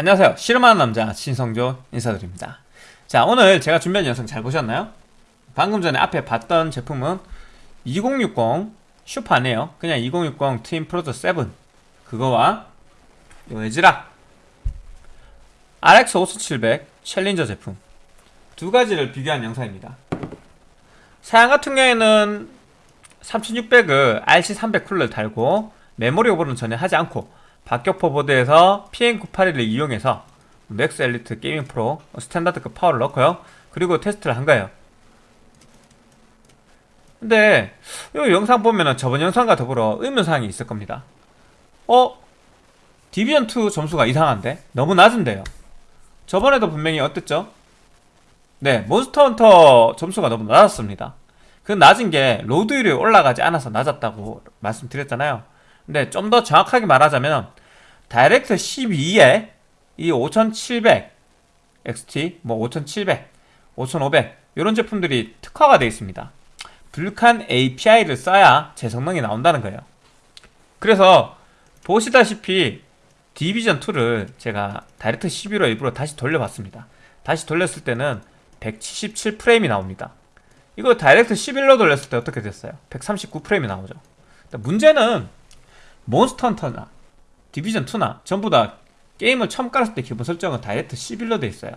안녕하세요. 실험하는 남자 신성조 인사드립니다. 자 오늘 제가 준비한 영상 잘 보셨나요? 방금 전에 앞에 봤던 제품은 2060 슈퍼네요. 그냥 2060 트윈 프로토 7 그거와 요 ASRock RX 5700 Challenger 제품. 두 가지를 비교한 영상입니다. 사양 같은 경우에는 3600을 RC300 쿨러를 달고 메모리 오버는 전혀 하지 않고 박격포 보드에서 PM981을 이용해서 맥스 엘리트 게이밍 프로 스탠다드급 파워를 넣고요 그리고 테스트를 한 거예요 근데 이 영상 보면은 저번 영상과 더불어 의문사항이 있을 겁니다 어? 디비전2 점수가 이상한데? 너무 낮은데요 저번에도 분명히 어땠죠? 네 몬스터 헌터 점수가 너무 낮았습니다 그 낮은 게 load율이 올라가지 않아서 낮았다고 말씀드렸잖아요 근데 좀 더 정확하게 말하자면 다이렉트 12에 이 5700 XT, 뭐 5700, 5500 이런 제품들이 특화가 되어 있습니다. Vulkan API를 써야 제 성능이 나온다는 거예요. 그래서 보시다시피 디비전2를 제가 다이렉트 12로 일부러 다시 돌려봤습니다. 다시 돌렸을 때는 177프레임이 나옵니다. 이거 다이렉트 11로 돌렸을 때 어떻게 됐어요? 139프레임이 나오죠. 문제는 몬스터 헌터나 디비전2나 전부 다 게임을 처음 깔았을 때 기본 설정은 다이렉트 11로 돼 있어요.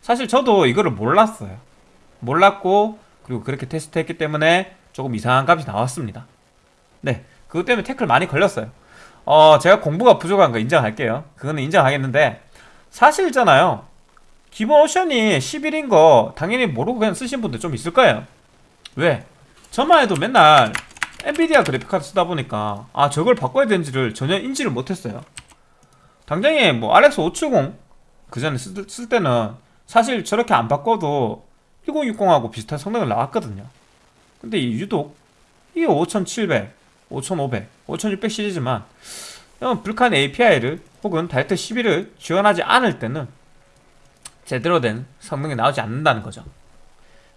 사실 저도 이거를 몰랐어요. 몰랐고 그리고 그렇게 테스트했기 때문에 조금 이상한 값이 나왔습니다. 네 그것 때문에 태클 많이 걸렸어요. 어 제가 공부가 부족한 거 인정할게요. 그거는 인정하겠는데 사실잖아요. 기본 옵션이 11인 거 당연히 모르고 그냥 쓰신 분들 좀 있을 거예요. 왜? 저만 해도 맨날 엔비디아 그래픽카드 쓰다 보니까 아 저걸 바꿔야 되는지를 전혀 인지를 못했어요. 당장에 뭐 RX 570 그 전에 쓸, 쓸 때는 사실 저렇게 안 바꿔도 1060하고 비슷한 성능을 나왔거든요. 근데 이 유독 이게 5700, 5500, 5600 시리즈만 Vulkan API를 혹은 다이렉트 11을 지원하지 않을 때는 제대로 된 성능이 나오지 않는다는 거죠.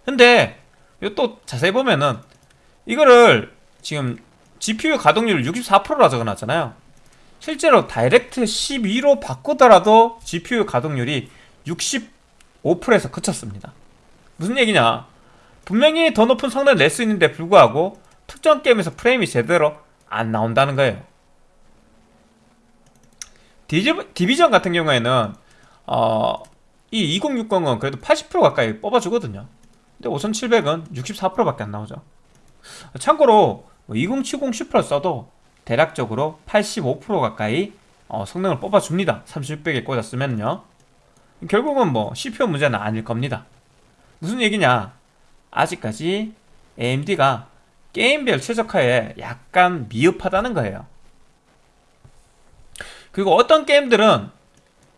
근데 또 자세히 보면은 이거를 지금 GPU 가동률 64%라 적어놨잖아요. 실제로 다이렉트 12로 바꾸더라도 GPU 가동률이 65%에서 그쳤습니다. 무슨 얘기냐? 분명히 더 높은 성능을 낼 수 있는데 불구하고 특정 게임에서 프레임이 제대로 안 나온다는 거예요. 디비전 같은 경우에는 어, 이 2060은 그래도 80% 가까이 뽑아주거든요. 근데 5700은 64%밖에 안 나오죠 참고로 2070뭐 슈퍼를 써도 대략적으로 85% 가까이 어, 성능을 뽑아줍니다. 3600에 꽂았으면요. 결국은 뭐 CPU 문제는 아닐 겁니다. 무슨 얘기냐? 아직까지 AMD가 게임별 최적화에 약간 미흡하다는 거예요. 그리고 어떤 게임들은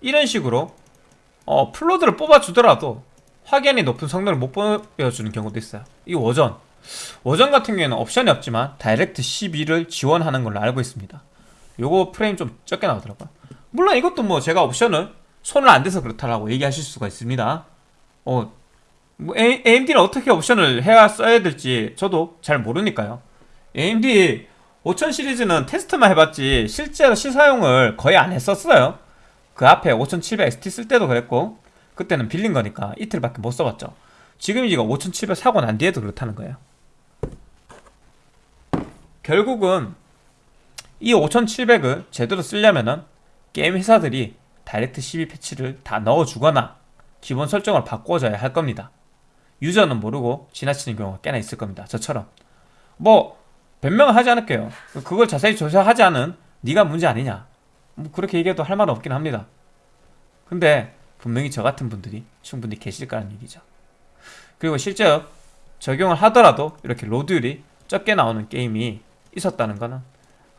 이런 식으로 어, full load를 뽑아주더라도 확연히 높은 성능을 못 보여주는 경우도 있어요. 이 워전 워전 같은 경우에는 옵션이 없지만 다이렉트 12를 지원하는 걸로 알고 있습니다. 요거 프레임 좀 적게 나오더라고요. 물론 이것도 뭐 제가 옵션을 손을 안 대서 그렇다라고 얘기하실 수가 있습니다. 어, 뭐 AMD는 어떻게 옵션을 해야 써야 될지 저도 잘 모르니까요. AMD 5000 시리즈는 테스트만 해봤지 실제로 시사용을 거의 안 했었어요. 그 앞에 5700 XT 쓸 때도 그랬고 그때는 빌린 거니까 이틀밖에 못 써봤죠. 지금 이거 5700 사고 난 뒤에도 그렇다는 거예요 결국은 이 5700을 제대로 쓰려면은 게임 회사들이 다이렉트 12 패치를 다 넣어주거나 기본 설정을 바꿔줘야 할 겁니다. 유저는 모르고 지나치는 경우가 꽤나 있을 겁니다. 저처럼. 뭐 변명을 하지 않을게요. 그걸 자세히 조사하지 않은 네가 문제 아니냐. 뭐 그렇게 얘기해도 할 말은 없긴 합니다. 근데 분명히 저 같은 분들이 충분히 계실 거라는 얘기죠. 그리고 실제 적용을 하더라도 이렇게 로드율이 적게 나오는 게임이 있었다는 것은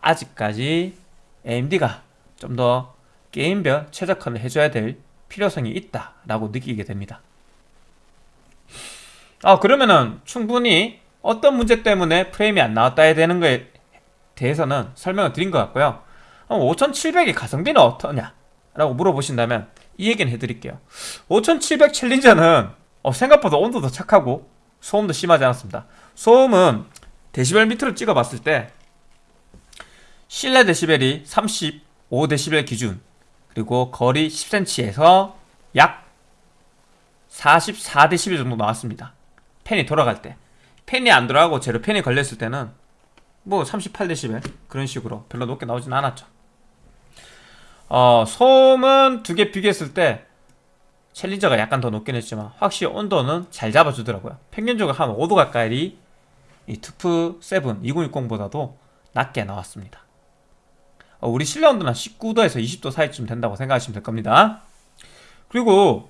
아직까지 AMD가 좀 더 게임별 최적화를 해줘야 될 필요성이 있다라고 느끼게 됩니다. 아 그러면은 충분히 어떤 문제 때문에 프레임이 안 나왔다야 되는 거에 대해서는 설명을 드린 것 같고요. 5700의 가성비는 어떠냐? 라고 물어보신다면 이 얘기는 해드릴게요. 5700 챌린저는 어, 생각보다 온도도 착하고 소음도 심하지 않았습니다. 소음은 데시벨 밑으로 찍어봤을 때 실내 데시벨이 35데시벨 기준 그리고 거리 10cm에서 약 44대 11 정도 나왔습니다. 펜이 돌아갈 때. 펜이 안 돌아가고 제로 펜이 걸렸을 때는 뭐 38데시벨 그런 식으로 별로 높게 나오진 않았죠. 어, 소음은 두 개 비교했을 때 챌린저가 약간 더 높긴 했지만 확실히 온도는 잘 잡아주더라고요. 평균적으로 한 5도 가까이 이 투프 7 2060보다도 낮게 나왔습니다. 어, 우리 실내 온도는 19도에서 20도 사이쯤 된다고 생각하시면 될 겁니다. 그리고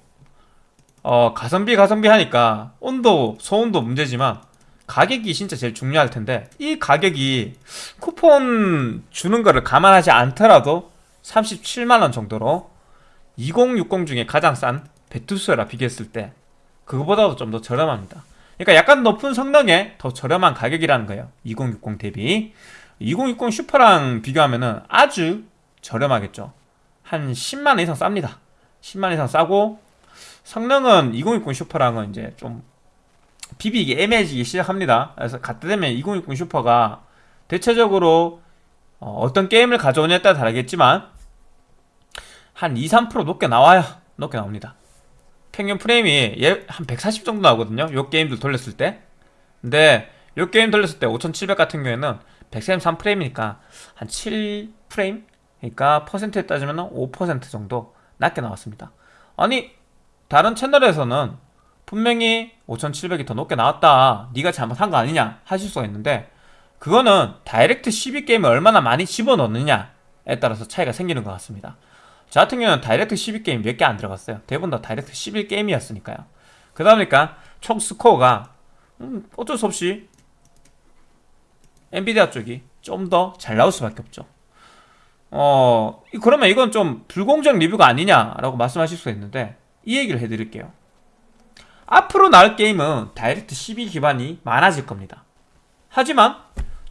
어, 가성비 가성비 하니까 온도 소음도 문제지만 가격이 진짜 제일 중요할 텐데 이 가격이 쿠폰 주는 거를 감안하지 않더라도 37만원 정도로 2060 중에 가장 싼 베투스라 비교했을 때 그거보다도 좀 더 저렴합니다 그러니까 약간 높은 성능에 더 저렴한 가격이라는 거예요 2060 대비 2060 슈퍼랑 비교하면 은 아주 저렴하겠죠 한 10만원 이상 쌉니다 10만원 이상 싸고 성능은 2060 슈퍼랑은 이제 좀 비비기 애매해지기 시작합니다. 그래서 갖다 대면 2060 슈퍼가 대체적으로 어, 떤 게임을 가져오냐에 따라 다르겠지만 한 2, 3% 높게 나와요. 높게 나옵니다. 평균 프레임이 한140 정도 나오거든요. 요 게임들 돌렸을 때. 근데 요 게임 돌렸을 때 5700 같은 경우에는 133프레임이니까 한 7프레임? 그러니까 퍼센트에 따지면 5% 정도 낮게 나왔습니다. 아니 다른 채널에서는 분명히 5700이 더 높게 나왔다 네가 잘못한 거 아니냐 하실 수가 있는데 그거는 다이렉트 12 게임을 얼마나 많이 집어넣느냐에 따라서 차이가 생기는 것 같습니다 저 같은 경우는 다이렉트 12 게임 몇 개 안 들어갔어요. 대부분 다 다이렉트 11 게임이었으니까요. 그러다 보니까? 총 스코어가 음, 어쩔 수 없이 엔비디아 쪽이 좀 더 잘 나올 수밖에 없죠. 어 그러면 이건 좀 불공정 리뷰가 아니냐라고 말씀하실 수가 있는데 이 얘기를 해드릴게요. 앞으로 나올 게임은 다이렉트 12 기반이 많아질 겁니다. 하지만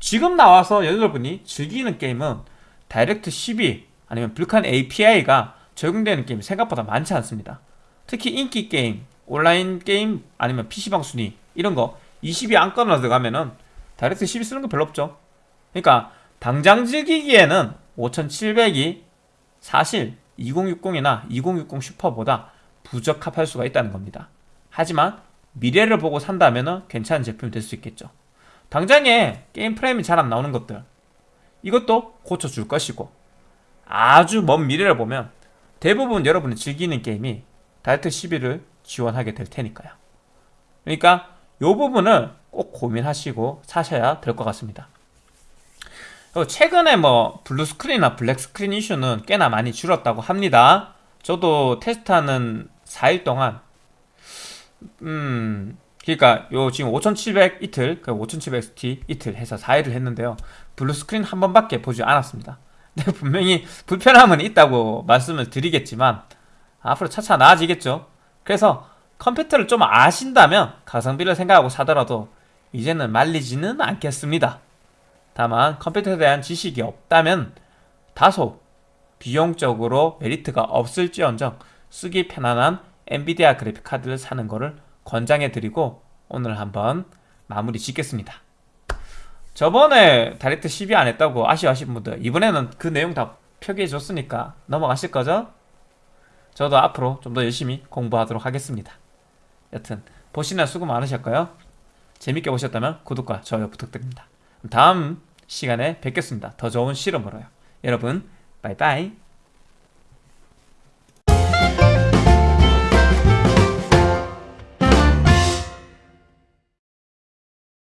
지금 나와서 여러분이 즐기는 게임은 Direct 12 아니면 Vulkan API가 적용되는 게임이 생각보다 많지 않습니다. 특히 인기 게임, 온라인 게임 아니면 PC방 순위 이런 거 20위 안 걸로 들어가면은 Direct 12 쓰는 거 별로 없죠. 그러니까 당장 즐기기에는 5700이 사실 2060이나 2060 Super보다 부적합할 수가 있다는 겁니다. 하지만 미래를 보고 산다면 괜찮은 제품이 될 수 있겠죠. 당장에 게임 프레임이 잘 안 나오는 것들 이것도 고쳐줄 것이고 아주 먼 미래를 보면 대부분 여러분이 즐기는 게임이 Direct 11을 지원하게 될 테니까요. 그러니까 이 부분을 꼭 고민하시고 사셔야 될 것 같습니다. 최근에 뭐 blue screen이나 black screen 이슈는 꽤나 많이 줄었다고 합니다. 저도 테스트하는 4일 동안 음 그러니까 요 지금 5700 이틀 그 5700XT 이틀 해서 4일을 했는데요 blue screen 한 번밖에 보지 않았습니다 분명히 불편함은 있다고 말씀을 드리겠지만 앞으로 차차 나아지겠죠. 그래서 컴퓨터를 좀 아신다면 가성비를 생각하고 사더라도 이제는 말리지는 않겠습니다. 다만 컴퓨터에 대한 지식이 없다면 다소 비용적으로 메리트가 없을지언정 쓰기 편안한 엔비디아 그래픽 카드를 사는 거를 권장해 드리고 오늘 한번 마무리 짓겠습니다 저번에 다이렉트 12 안 했다고 아쉬워하신 분들 이번에는 그 내용 다 표기해 줬으니까 넘어가실 거죠? 저도 앞으로 좀 더 열심히 공부하도록 하겠습니다. 여튼 보시느라 수고 많으셨고요. 재밌게 보셨다면 구독과 좋아요 부탁드립니다. 다음 시간에 뵙겠습니다. 더 좋은 실험으로요. 여러분 빠이빠이